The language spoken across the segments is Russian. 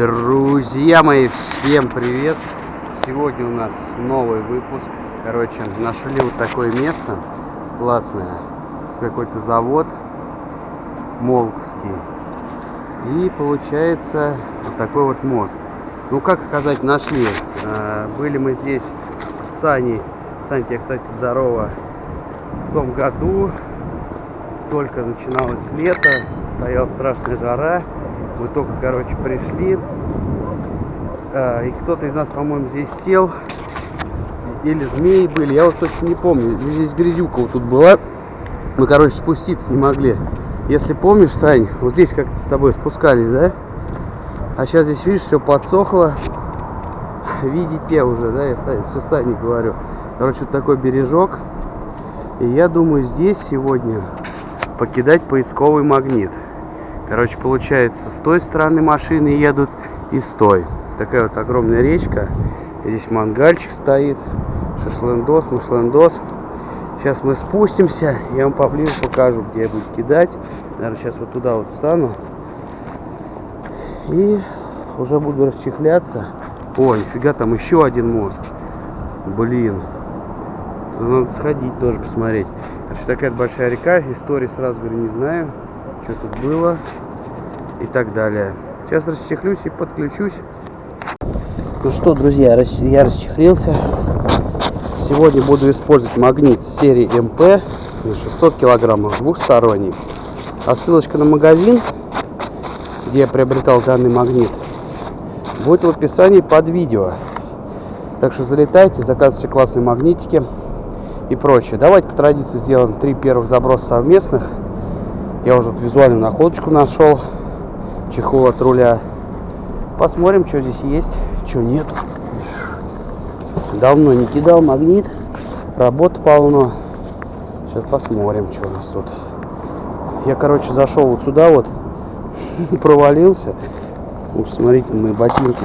Друзья мои, всем привет! Сегодня у нас новый выпуск. Короче, нашли вот такое место классное. Какой-то завод Молковский. И получается вот такой вот мост. Ну, как сказать, нашли. А, были мы здесь с Саней. Сань, кстати, здорово. В том году только начиналось лето, стояла страшная жара. Мы только, короче, пришли. А, и кто-то из нас, по-моему, здесь сел. Или змеи были, я вот точно не помню. Здесь грязюка вот тут была. Мы, короче, спуститься не могли. Если помнишь, Сань, вот здесь как-то с тобой спускались, да? А сейчас здесь, видишь, все подсохло. Видите уже, да, я все Сане говорю. Короче, вот такой бережок. И я думаю, здесь сегодня покидать поисковый магнит. Короче, получается, с той стороны машины едут и с той. Такая вот огромная речка. Здесь мангальчик стоит. Шашлындос, мушлындос. Сейчас мы спустимся, я вам поближе покажу, где я буду кидать. Наверное, сейчас вот туда вот встану. И уже буду расчехляться. Ой, нифига, там еще один мост. Блин. Надо сходить тоже посмотреть. Короче, такая большая река. Истории сразу говорю не знаю что тут было и так далее. Сейчас расчехлюсь и подключусь. Ну что, друзья, я расчехлился. Сегодня буду использовать магнит серии МП на 600 килограммов двухсторонний. А ссылочка на магазин, где я приобретал данный магнит, будет в описании под видео. Так что залетайте, заказывайте классные магнитики и прочее. Давайте по традиции сделаем три первых заброса совместных. Я уже визуальную находочку нашел. Чехол от руля. Посмотрим, что здесь есть, что нет. Давно не кидал магнит. Работа полно. Сейчас посмотрим, что у нас тут. Я, короче, зашел вот сюда вот. Провалился. Вот, смотрите, мои ботинки.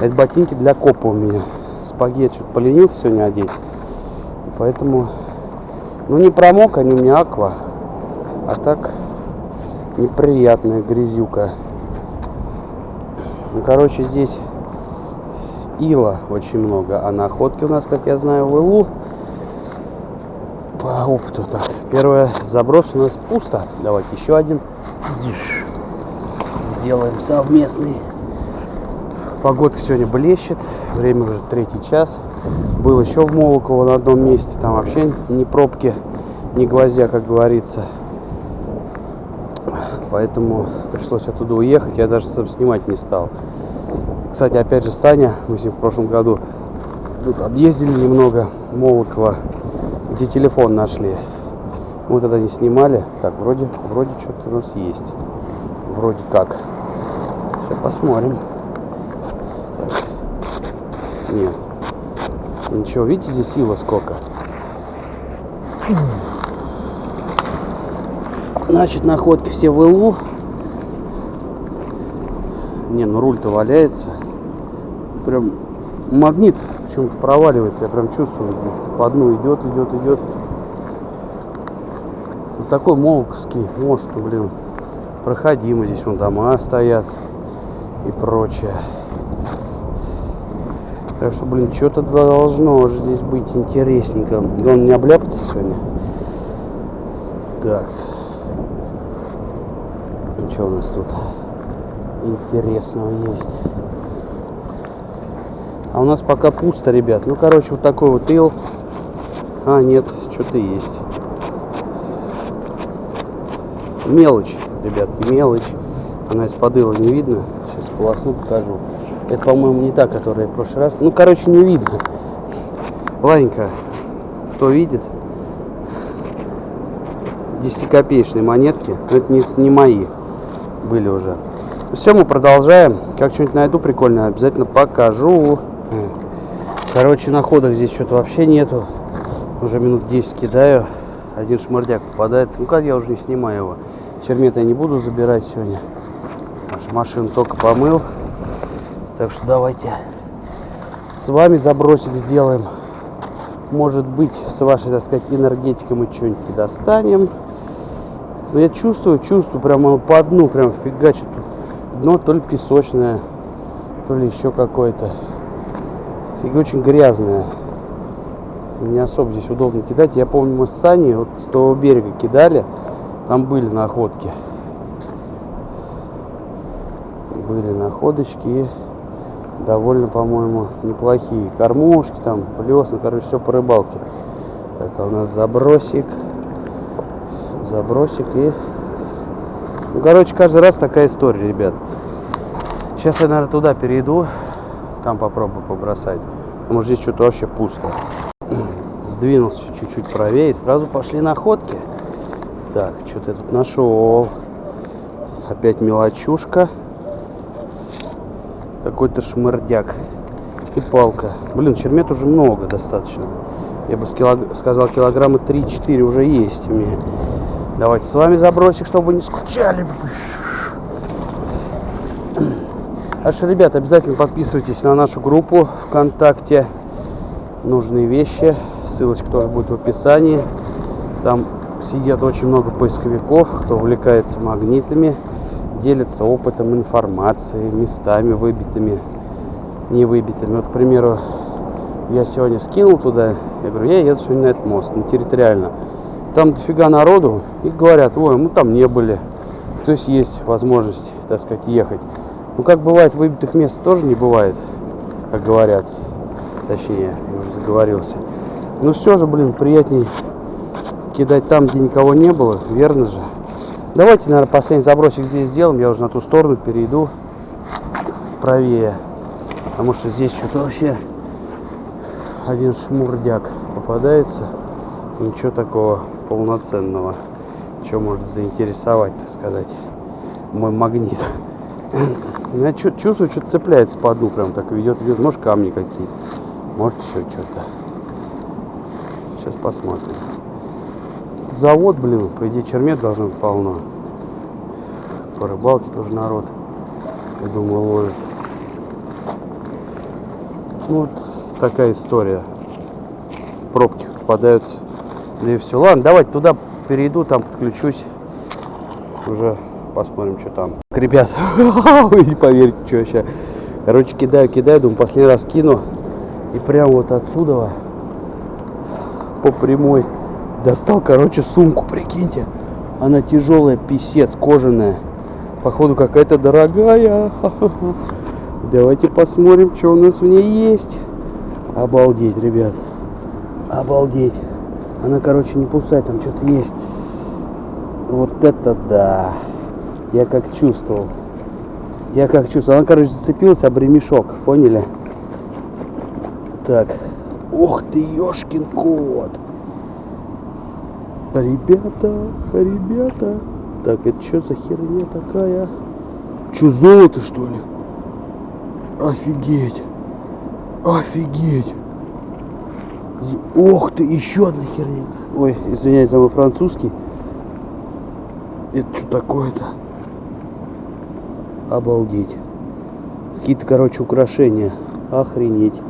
Это ботинки для копа у меня. Спагетти что-то поленился сегодня одеть. Поэтому, ну не промок, они у меня аква. А так неприятная грязюка. Ну, короче, здесь ила очень много. А находки у нас, как я знаю, в илу по опыту так. Первый заброс у нас пусто. Давайте еще один сделаем совместный. Погодка сегодня блещет. Время уже третий час. Был еще в Молоково на одном месте. Там вообще ни пробки, ни гвоздя, как говорится поэтому пришлось оттуда уехать, я даже снимать не стал. Кстати, опять же, Саня, мы с ним в прошлом году тут объездили немного Молокова, где телефон нашли. Мы тогда не снимали. Так, вроде, вроде что-то у нас есть. Вроде как. Сейчас посмотрим. Нет. Ничего, видите, здесь сила сколько? Значит, находки все в ИЛУ. Не, ну руль-то валяется. Прям магнит почему-то проваливается. Я прям чувствую, по дну идет, идет, идет. Вот такой Молковский мост, блин, проходимый. Здесь вон дома стоят и прочее. Так что, блин, что-то должно же здесь быть интересненько. Главное не обляпаться сегодня. Так что у нас тут интересного есть. А у нас пока пусто, ребят. Ну, короче, вот такой вот ил. А, нет, что-то есть. Мелочь, ребятки, мелочь. Она из-под ила не видно. Сейчас полосну покажу. Это, по-моему, не та, которая в прошлый раз. Ну, короче, не видно. Ладненько. Кто видит? 10-копеечные монетки. Но это не, не мои были уже. Все, мы продолжаем. Как что-нибудь найду прикольное, обязательно покажу. Короче, находок здесь что-то вообще нету. Уже минут 10 кидаю. Один шмардяк попадается. Ну как я уже не снимаю его. Чермет я не буду забирать сегодня. Машину только помыл. Так что давайте с вами забросик сделаем. Может быть, с вашей, так сказать, энергетикой мы что-нибудь достанем. Но я чувствую, чувствую, прямо по дну прям фигачит. Дно то ли песочное, что ли, еще какой-то. И очень грязная. Не особо здесь удобно кидать. Я помню, мы с Саней вот с того берега кидали. Там были находки. Были находочки довольно, по-моему, неплохие. Кормушки там, плес, ну, короче, все по рыбалке. Это у нас забросик. Забросик и... Ну, короче, каждый раз такая история, ребят. Сейчас я, наверное, туда перейду. Там попробую побросать. Потому что здесь что-то вообще пусто. Сдвинулся чуть-чуть правее сразу пошли находки. Так, что-то я тут нашел. Опять мелочушка. Какой-то шмырдяк. И палка. Блин, чермет уже много достаточно. Я бы сказал, килограмма 3-4 уже есть у меня. Давайте с вами забросик, чтобы не скучали. Так что, ребят, обязательно подписывайтесь на нашу группу ВКонтакте. Нужные вещи. Ссылочка тоже будет в описании. Там сидят очень много поисковиков, кто увлекается магнитами, делятся опытом, информацией, местами выбитыми, не выбитыми. Вот, к примеру, я сегодня скинул туда, я говорю, я еду сегодня на этот мост, ну, территориально. Там дофига народу, и говорят, ой, мы там не были. То есть есть возможность, так сказать, ехать. Ну, как бывает, выбитых мест тоже не бывает, как говорят. Точнее, я уже заговорился. Ну, все же, блин, приятней кидать там, где никого не было, верно же? Давайте, наверное, последний забросик здесь сделаем. Я уже на ту сторону перейду правее. Потому что здесь что-то вообще один шмурдяк попадается. Ничего такого полноценного. Что может заинтересовать, так сказать, мой магнит. Я чувствую, что-то цепляется по дну, прям так ведет, ведет. Может, камни какие-то, может, еще что-то. Сейчас посмотрим. Завод, блин, по идее, чермет должно быть полно. По рыбалке тоже народ, я думаю, ловит. Ну, вот такая история. Пробки попадаются. Да и все. Ладно, давайте туда перейду, там подключусь. Уже посмотрим, что там. Ребят, не поверите, что сейчас. Короче, кидаю, кидаю, думаю, последний раз кину. И прям вот отсюда по прямой достал, короче, сумку, прикиньте. Она тяжелая, писец, кожаная. Походу какая-то дорогая. Давайте посмотрим, что у нас в ней есть. Обалдеть, ребят. Обалдеть. Она, короче, не пустая, там что-то есть. Вот это да. Я как чувствовал. Я как чувствовал. Она, короче, зацепилась об ремешок. Поняли? Так. Ух ты, ёшкин кот. Ребята, ребята. Так, это что за херня такая? Че, золото, что ли? Офигеть. Офигеть. Ох ты, еще одна херня. Ой, извиняюсь за мой французский. Это что такое-то? Обалдеть. Какие-то, короче, украшения. Охренеть.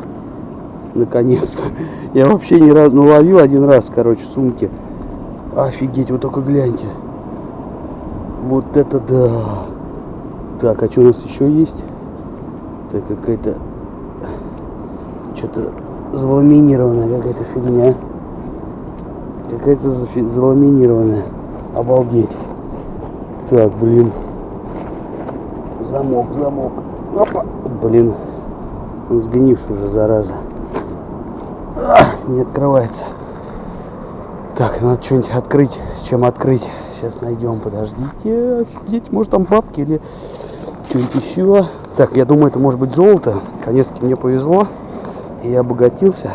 Наконец-то. Я вообще ни разу, ну ловил один раз, короче, сумки. Офигеть, вот только гляньте. Вот это да. Так, а что у нас еще есть? Так, какая-то... Что-то заламинированная какая-то фигня. Какая-то заламинированная. Обалдеть. Так, блин. Замок, замок. Опа. Блин. Он сгнивший уже, зараза. А, не открывается. Так, надо что-нибудь открыть. С чем открыть? Сейчас найдем. Подождите. Офигеть, может там бабки или что-нибудь еще. Так, я думаю, это может быть золото. Наконец-таки мне повезло. И обогатился.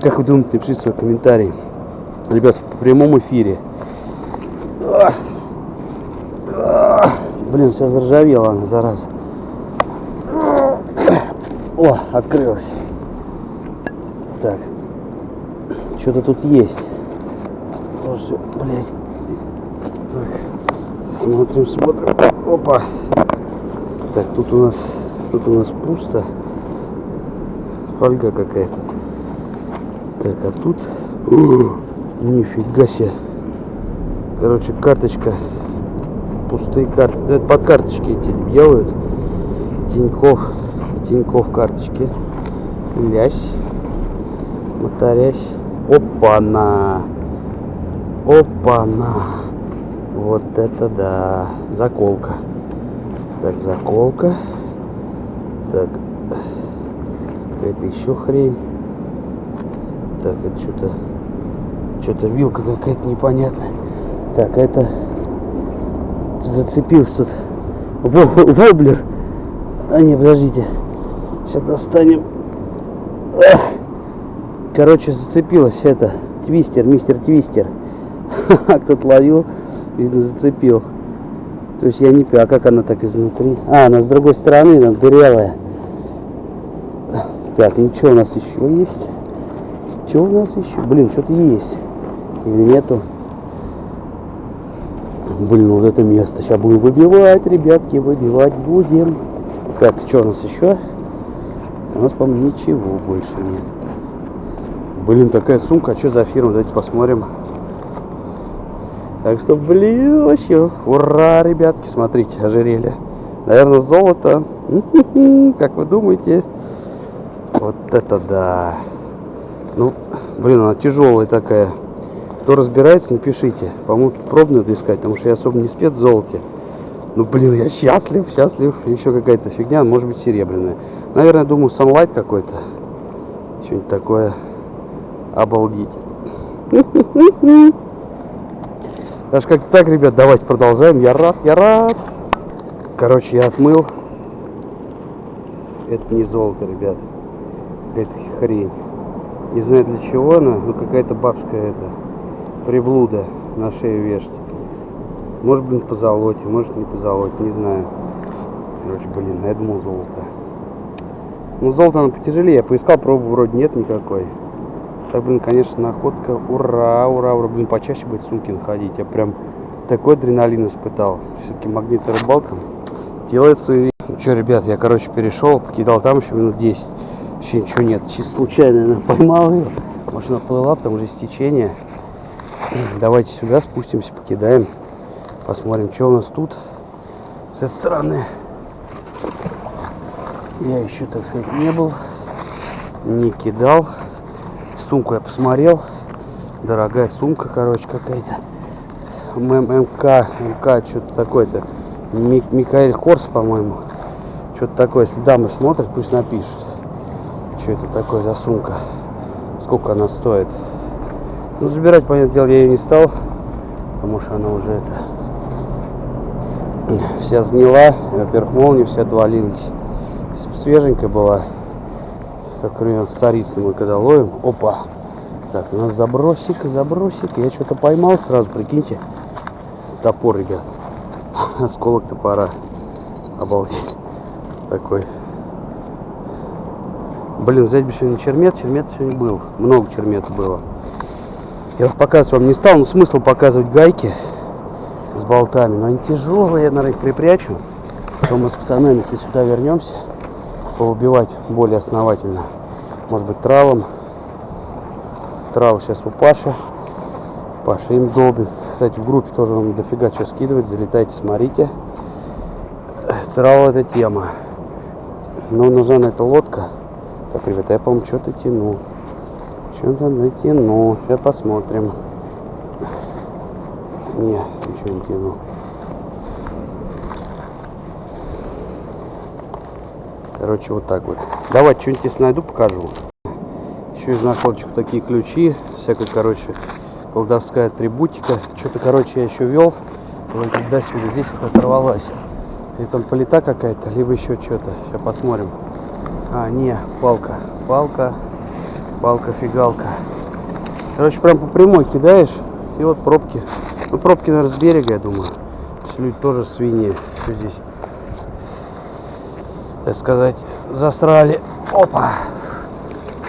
Как вы думаете, напишите свой комментарий. Ребят, в прямом эфире. Блин, все заржавело она, зараза. О, открылась. Так. Что-то тут есть. Слушайте, блядь. Так. Смотрим, смотрим. Опа. Так, тут у нас тут у нас пусто. Фольга какая-то. Так, а тут... О, нифига себе. Короче, карточка. Пустые карты. Это под карточки эти делают. Тиньков Тинькофф карточки. Лясь. Моторясь. Опа-на. Опа-на. Вот это да. Заколка. Так, заколка. Так. Какая-то еще хрень. Так, это что-то... Что-то вилка какая-то непонятная. Так, это... Зацепился тут. Воблер. А не, подождите. Сейчас достанем. Короче, зацепилась это. Твистер, мистер Твистер. Кто-то ловил, видно, зацепил. То есть я не пью. А как она так изнутри? А, она с другой стороны, она дырявая. Так, ну что у нас еще есть? Что у нас еще? Блин, что-то есть. Или нету? Блин, вот это место. Сейчас будем выбивать, ребятки, выбивать будем. Так, что у нас еще? У нас, по-моему, ничего больше нет. Блин, такая сумка. А что за фирма? Давайте посмотрим. Так что, блин, вообще, ура, ребятки, смотрите, ожерелье. Наверное, золото. Как вы думаете? Вот это да. Ну, блин, она тяжелая такая. Кто разбирается, напишите. По-моему, пробную надо искать, потому что я особо не спец в золоте. Ну, блин, я счастлив, счастлив. Еще какая-то фигня, может быть, серебряная. Наверное, думаю, Sunlight какой-то. Что-нибудь такое. Обалдеть. Даже как так, ребят, давайте продолжаем. Я рад, я рад. Короче, я отмыл. Это не золото, ребят. Какая-то хрень. Не знаю для чего она, но какая-то бабская это приблуда на шею вешать. Может, блин, по золоте, может, не по золоте, не знаю. Короче, блин, я думал золото. Ну, золото оно потяжелее. Я поискал, пробу вроде нет никакой. Так, блин, конечно, находка. Ура, ура, ура. Блин, почаще будет сумки находить. Я прям такой адреналин испытал. Все-таки магнитная рыбалка делает свои... Ну что, ребят, я, короче, перешел, покидал там еще минут 10. Вообще ничего нет. Чисто случайно, наверное, поймал ее. Машина плыла, потому что стечение. Давайте сюда спустимся, покидаем. Посмотрим, что у нас тут с этой стороны. Я еще, так сказать, не был. Не кидал. Сумку я посмотрел. Дорогая сумка, короче, какая-то. ММК, МК, что-то такое-то. Микаэль Корс, по-моему. Что-то такое. Если дамы смотрят, пусть напишут. Что это такое за сумка? Сколько она стоит? Ну, забирать, понятное дело, я ее не стал, потому что она уже это вся сгнила. Во-первых, отвалились. Если бы свеженькая была, как например, царица мы когда ловим, опа, так, у нас забросик, забросик, я что-то поймал сразу, прикиньте, топор, ребят, осколок топора, обалдеть, такой Блин, взять бы сегодня чермет, чермет сегодня был. Много чермета было. Я их показывать вам не стал, но смысл показывать гайки с болтами. Но они тяжелые, я, наверное, их припрячу. Потом мы с пацанами, если сюда вернемся, поубивать более основательно. Может быть, тралом. Трал сейчас у Паши. Паша им долбит. Кстати, в группе тоже вам дофига что скидывать. Залетайте, смотрите. Трал это тема. Но нужна на это лодка. Так, ребята, я, по-моему, что-то тяну. Что-то натяну. Сейчас посмотрим. Не, ничего не тяну. Короче, вот так вот. Давайте что-нибудь здесь найду, покажу. Еще из находочек такие ключи. Всякая, короче, колдовская атрибутика. Что-то, короче, я еще вел. Вот туда-сюда. Здесь это оторвалась. Или там полета какая-то, либо еще что-то. Сейчас посмотрим. А, не, палка. Палка, палка-фигалка. Короче, прям по прямой кидаешь, и вот пробки. Ну, пробки, наверное, с берега, я думаю. Люди тоже свиньи. Что здесь, так сказать, засрали. Опа!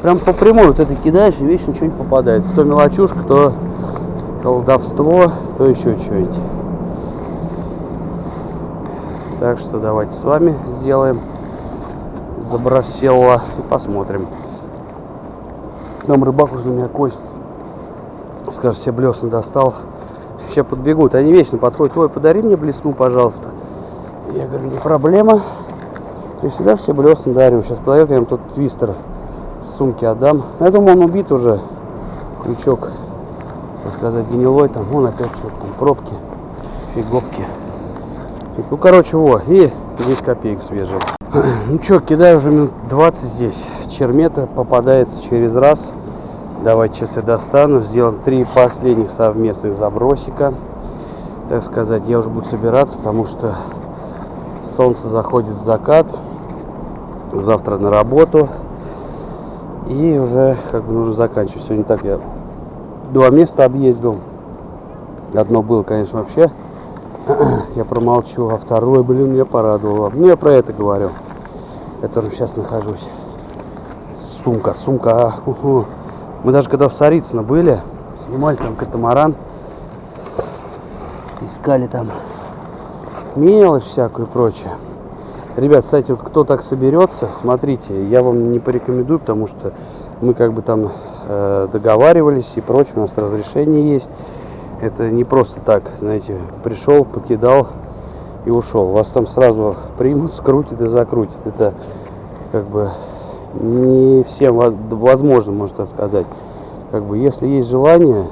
Прям по прямой вот это кидаешь, и вечно что-нибудь попадается. То мелочушка, то колдовство, то еще что-нибудь. Так что давайте с вами сделаем забросила. И посмотрим. Там рыбак уже на меня кость. Скажет, все блесны достал. Сейчас подбегут. Они вечно подходят. Ой, подари мне блесну, пожалуйста. Я говорю, не проблема. Я всегда все блесна дарю. Сейчас подойдет, я им тот твистер с сумки отдам. Я думаю, он убит уже. Крючок, так сказать, гнилой. Там, вон опять что-то там, пробки, фиговки. Ну, короче, во, и 10 копеек свежие. Ну что, кидаю уже минут 20 здесь. Чермета попадается через раз. Давайте сейчас я достану. Сделаем три последних совместных забросика. Так сказать, я уже буду собираться, потому что солнце заходит в закат. Завтра на работу. И уже как бы нужно заканчивать. Сегодня так я два места объездил. Одно было, конечно, вообще я промолчу, а второй, блин, меня порадовало. Ну, я про это говорю, в котором сейчас нахожусь. Сумка, сумка, а, уху. Мы даже когда в Царицыно были, снимали там катамаран, искали там мелочь всякую и прочее. Ребят, кстати, вот кто так соберется, смотрите, я вам не порекомендую, потому что мы как бы там э, договаривались и прочее, у нас разрешение есть. Это не просто так, знаете, пришел, покидал и ушел. Вас там сразу примут, скрутят и закрутят. Это как бы не всем возможно, можно так сказать. Как бы, если есть желание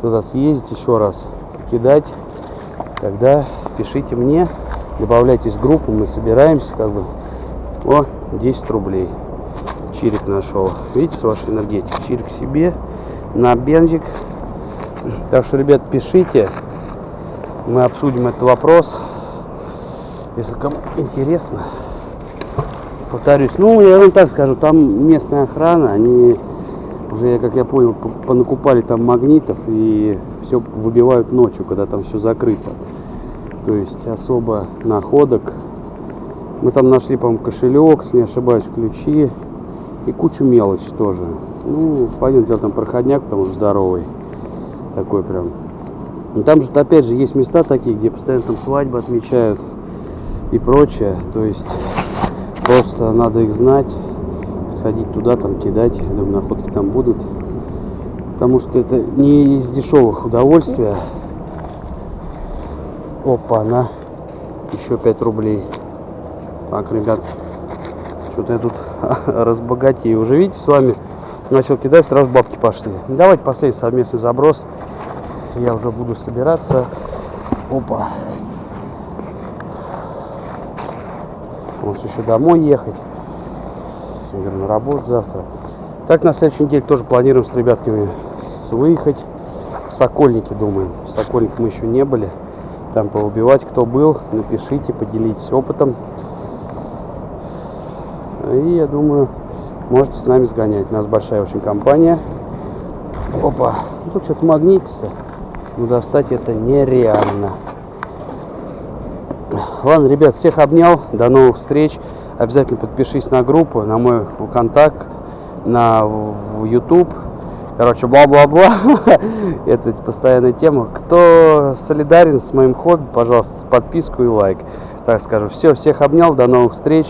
туда съездить еще раз, покидать, тогда пишите мне, добавляйтесь в группу, мы собираемся, как бы, о, 10 рублей. Чирик нашел. Видите, с вашей энергетикой. Чирик себе на бензик так что, ребят, пишите. Мы обсудим этот вопрос. Если кому интересно. Повторюсь. Ну, я вам так скажу, там местная охрана, они уже, как я понял, понакупали там магнитов и все выбивают ночью, когда там все закрыто. То есть особо находок. Мы там нашли, по-моему, кошелек, если не ошибаюсь, ключи и кучу мелочи тоже. Ну, понятно, дело, там проходняк, что здоровый такой прям. Но там же опять же есть места такие, где постоянно там свадьбы отмечают и прочее. То есть просто надо их знать, ходить туда, там кидать, думаю, находки там будут. Потому что это не из дешевых удовольствия. Опа, на еще 5 рублей. Так, ребят, что-то я тут разбогатею. Уже видите, с вами начал кидать, сразу бабки пошли. Давайте последний совместный заброс я уже буду собираться. Опа. Может еще домой ехать. Говорю, на работу завтра. Так на следующей неделе тоже планируем с ребятками выехать в Сокольники, думаем. В Сокольник мы еще не были. Там поубивать, кто был, напишите, поделитесь опытом. И я думаю, можете с нами сгонять. У нас большая очень компания. Опа, тут что-то магнитится но достать это нереально. Ладно, ребят, всех обнял. До новых встреч. Обязательно подпишись на группу, на мой контакт, на YouTube. Короче, бла-бла-бла. Это постоянная тема. Кто солидарен с моим хобби, пожалуйста, подписку и лайк. Так скажем. Все, всех обнял. До новых встреч.